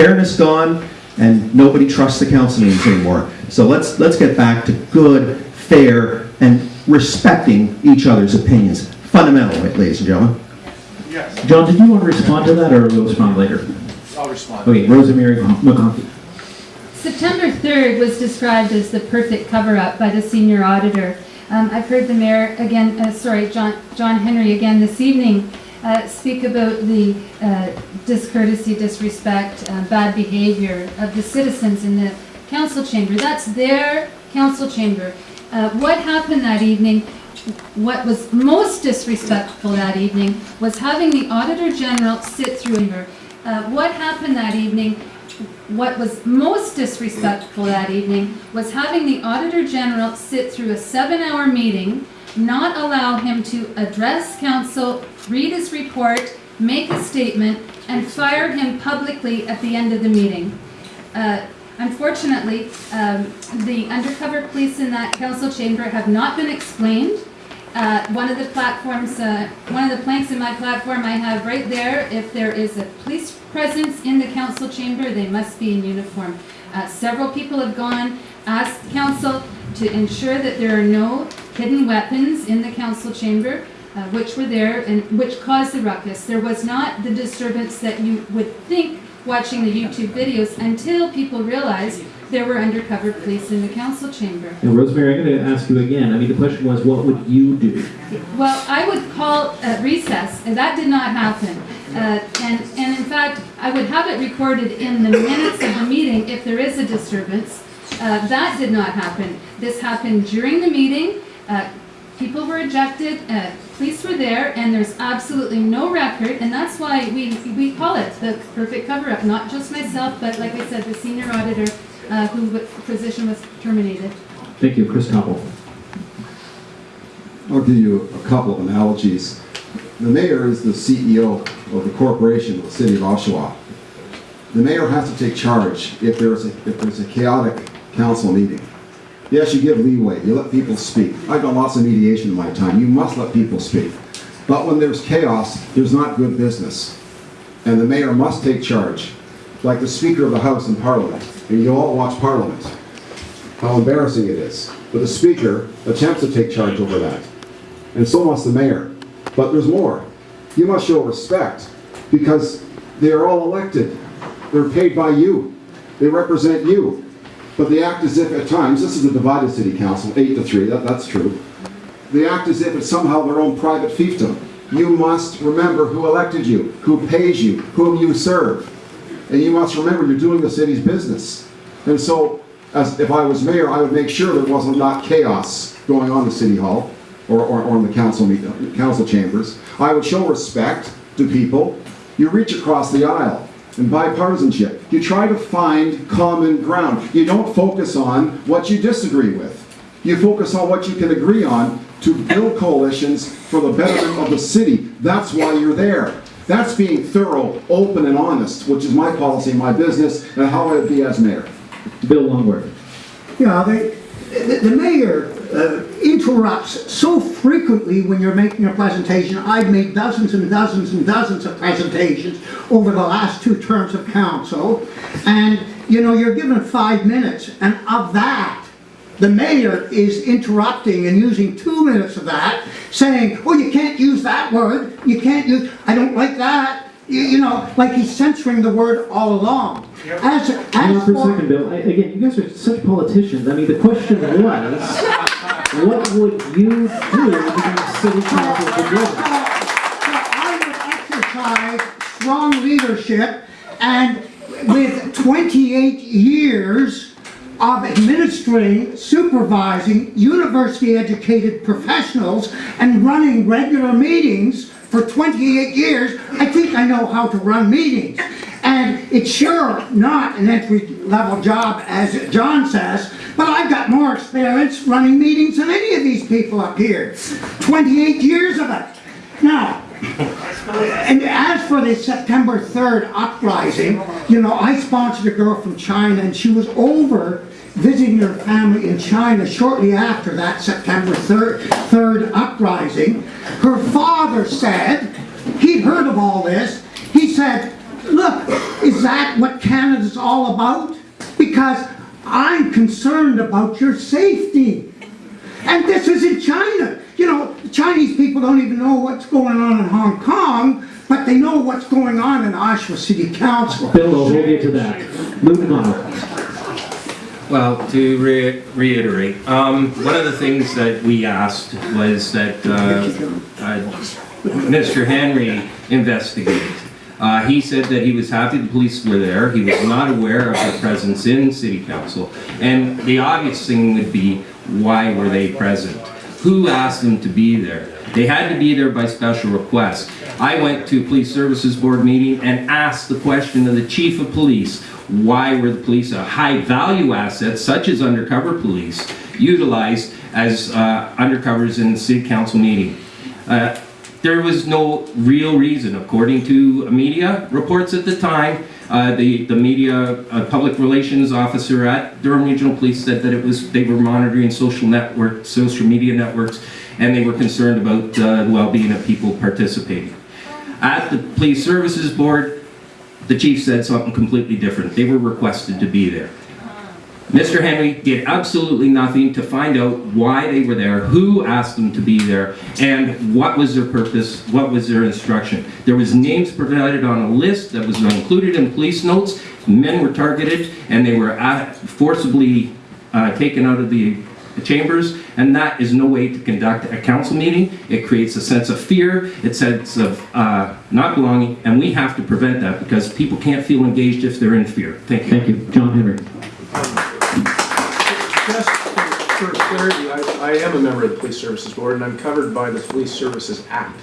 fairness gone, and nobody trusts the council meetings anymore. So let's, let's get back to good, fair, and respecting each other's opinions. Fundamental, ladies and gentlemen. Yes, John, did you want to respond to that, or will respond later? I'll respond. Okay, Rosemary McConkey. September 3rd was described as the perfect cover-up by the senior auditor. Um, I've heard the mayor again, uh, sorry, John, John Henry again this evening, uh, speak about the uh, discourtesy, disrespect, uh, bad behavior of the citizens in the council chamber. That's their council chamber. Uh, What happened that evening, what was most disrespectful that evening was having the Auditor General sit through. Uh, What happened that evening what was most disrespectful that evening was having the Auditor General sit through a seven-hour meeting, not allow him to address council, read his report, make a statement, and fire him publicly at the end of the meeting. Uh, Unfortunately, um, the undercover police in that council chamber have not been explained. Uh, One of the platforms, uh, one of the planks in my platform I have right there, if there is a police presence in the council chamber, they must be in uniform. Uh, Several people have gone, asked council to ensure that there are no hidden weapons in the council chamber, uh, which were there and which caused the ruckus. There was not the disturbance that you would think watching the YouTube videos until people realized there were undercover police in the council chamber. And Rosemary, I'm going to ask you again. I mean, the question was, what would you do? Well, I would call uh, recess, and that did not happen. Uh, And, and in fact, I would have it recorded in the minutes of the meeting if there is a disturbance. Uh, That did not happen. This happened during the meeting. Uh, People were ejected, uh, police were there, and there's absolutely no record, and that's why we, we call it the perfect cover-up. Not just myself, but like I said, the senior auditor uh, whose position was terminated. Thank you, Chris Topple. I'll give you a couple of analogies. The mayor is the CEO of the corporation of the city of Oshawa. The mayor has to take charge if there's a, if there's a chaotic council meeting. Yes, you give leeway, you let people speak. I've done lots of mediation in my time, you must let people speak. But when there's chaos, there's not good business. And the mayor must take charge, like the Speaker of the House in Parliament. And you all watch Parliament how embarrassing it is. But the speaker attempts to take charge over that. And so must the mayor. But there's more. You must show respect because they are all elected. They're paid by you. They represent you. But they act as if at times, this is a divided city council, eight to three, that, that's true. They act as if it's somehow their own private fiefdom. You must remember who elected you, who pays you, whom you serve. And you must remember you're doing the city's business. And so, as if I was mayor, I would make sure there wasn't not chaos going on in City Hall or, or, or in the council meet, council chambers. I would show respect to people. You reach across the aisle in bipartisanship. You try to find common ground. You don't focus on what you disagree with. You focus on what you can agree on to build coalitions for the betterment of the city. That's why you're there. That's being thorough, open, and honest, which is my policy, my business, and how I would be as mayor. Bill Longworth. Yeah, they, the, the mayor uh, interrupts so frequently when you're making a presentation. I've made dozens and dozens and dozens of presentations over the last two terms of council. And, you know, you're given five minutes, and of that, the mayor is interrupting and using two minutes of that, saying, oh, you can't use that word, you can't use, I don't like that. You, you know, like he's censoring the word all along. As, Hang on for a second, Bill. I, again, you guys are such politicians. I mean, the question was, what would you do if you were city council for good? I would exercise strong leadership and with 28 years of administering, supervising university-educated professionals and running regular meetings for 28 years, I think I know how to run meetings. And it's sure not an entry-level job, as John says, but I've got more experience running meetings than any of these people up here. 28 years of it. Now, and as for the September 3rd uprising, you know, I sponsored a girl from China and she was over visiting her family in China shortly after that September 3rd, 3rd uprising. Her father said, he'd heard of all this, he said, look, is that what Canada's all about? Because I'm concerned about your safety. And this is in China. You know, the Chinese people don't even know what's going on in Hong Kong, but they know what's going on in Oshawa City Council. Bill, I'll hold you to that. Moving on. Well, to re- reiterate, um, one of the things that we asked was that uh, uh, Mr. Henry investigated. Uh, He said that he was happy the police were there, he was not aware of their presence in city council, and the obvious thing would be, why were they present? Who asked them to be there? They had to be there by special request. I went to a police services board meeting and asked the question of the chief of police, why were the police, a high-value asset such as undercover police, utilized as uh, undercovers in the city council meeting? Uh, There was no real reason, according to media reports at the time. Uh, the the media uh, public relations officer at Durham Regional Police said that it was they were monitoring social network, social media networks, and they were concerned about uh, the well-being of people participating. At the police services board, the chief said something completely different. They were requested to be there. Mr. Henry did absolutely nothing to find out why they were there, who asked them to be there, and what was their purpose, what was their instruction. There was names provided on a list that was included in police notes. Men were targeted, and they were uh, forcibly uh, taken out of the chambers, and that is no way to conduct a council meeting. It creates a sense of fear, a sense of uh, not belonging, and we have to prevent that because people can't feel engaged if they're in fear. Thank you. Thank you. John Henry. I, I am a member of the Police Services Board, and I'm covered by the Police Services Act.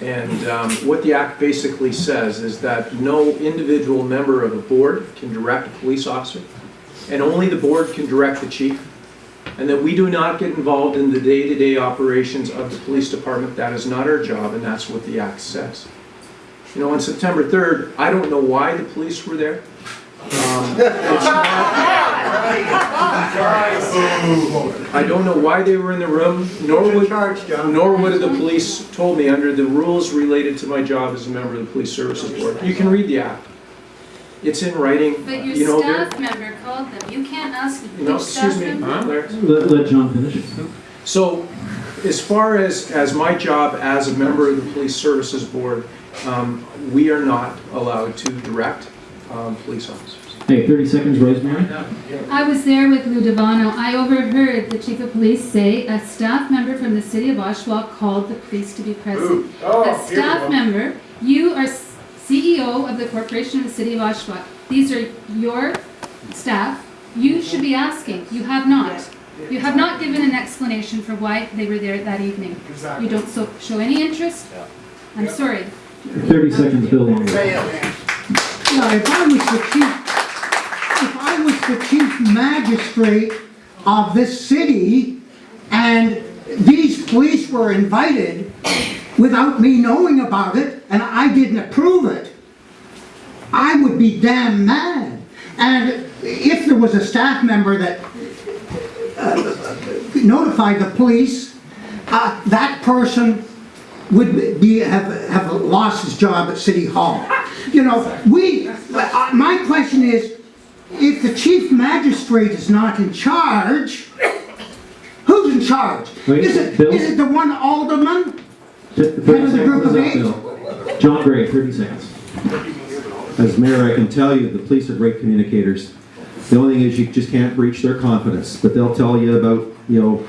And um, what the act basically says is that no individual member of a board can direct a police officer, and only the board can direct the chief, and that we do not get involved in the day-to-day operations of the police department. That is not our job, and that's what the act says. You know, on September 3rd, I don't know why the police were there. Um, it's not- I don't know why they were in the room, nor would, nor would the police told me under the rules related to my job as a member of the Police Services Board. You can read the act. It's in writing, But you your know, staff member called them. You can't ask you know, which staff excuse me. member. Larry. Let, let John finish. So, as far as, as my job as a member of the Police Services Board, um, we are not allowed to direct um, police officers. Hey, 30 seconds, Rosemary. I was there with Lou Devano. I overheard the chief of police say a staff member from the city of Oshawa called the police to be present. A staff member, you are CEO of the corporation of the city of Oshawa. These are your staff. You should be asking. You have not. You have not given an explanation for why they were there that evening. You don't so, show any interest. I'm sorry. 30 seconds, Bill Longo. Yeah, if I was the chief, if I was the chief magistrate of this city and these police were invited without me knowing about it and I didn't approve it, I would be damn mad. And if there was a staff member that uh, notified the police, uh, that person would be, have, have lost his job at City Hall. You know, we, uh, my question is, if the chief magistrate is not in charge, who's in charge? Wait, Is it, Bill? is it the one alderman? 30 Head of the group of eight? Bill. John Gray, 30 seconds. As mayor, I can tell you, the police are great communicators. The only thing is you just can't breach their confidence, but they'll tell you about, you know,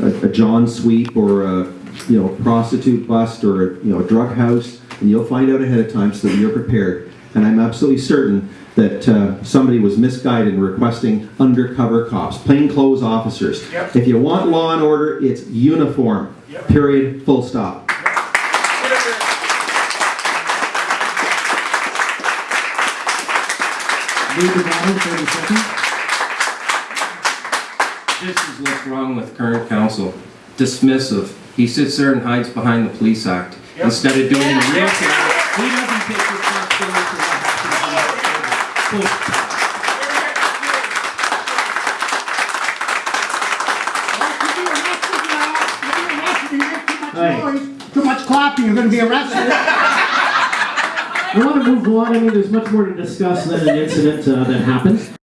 a, a John sweep or a, you know, prostitute bust or, a, you know, a drug house, and you'll find out ahead of time so that you're prepared. And I'm absolutely certain that uh, somebody was misguided in requesting undercover cops, plainclothes officers. Yep. If you want law and order, it's uniform, period, full stop. Lou 30 seconds. This is what's wrong with current council. Dismissive. He sits there and hides behind the police act. Instead of doing the real thing, he doesn't take responsibility for what happens in the city. Too much clapping, you're gonna be arrested. I want to move on. I mean, there's much more to discuss than an incident uh, that happened.